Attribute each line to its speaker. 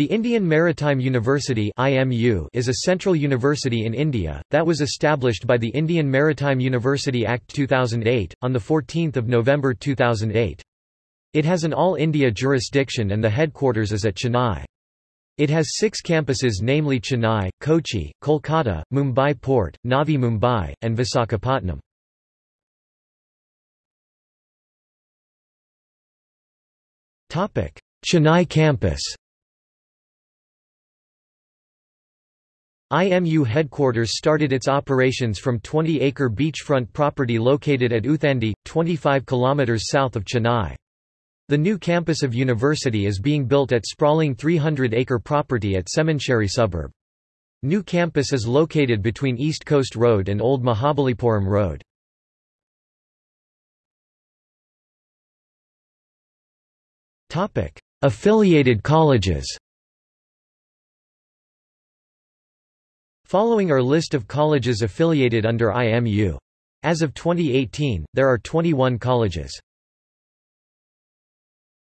Speaker 1: The Indian Maritime University is a central university in India that was established by the Indian Maritime University Act 2008 on the 14th of November 2008. It has an all-India jurisdiction and the headquarters is at Chennai. It has six campuses namely Chennai, Kochi, Kolkata, Mumbai Port, Navi Mumbai, and Visakhapatnam. Chennai campus IMU headquarters started its operations from 20-acre beachfront property located at Uthandi, 25 km south of Chennai. The new campus of university is being built at sprawling 300-acre property at Semancheri suburb. New campus is located between East Coast Road and Old Mahabalipuram Road. Affiliated colleges Following are list of colleges affiliated under IMU. As of 2018, there are 21 colleges.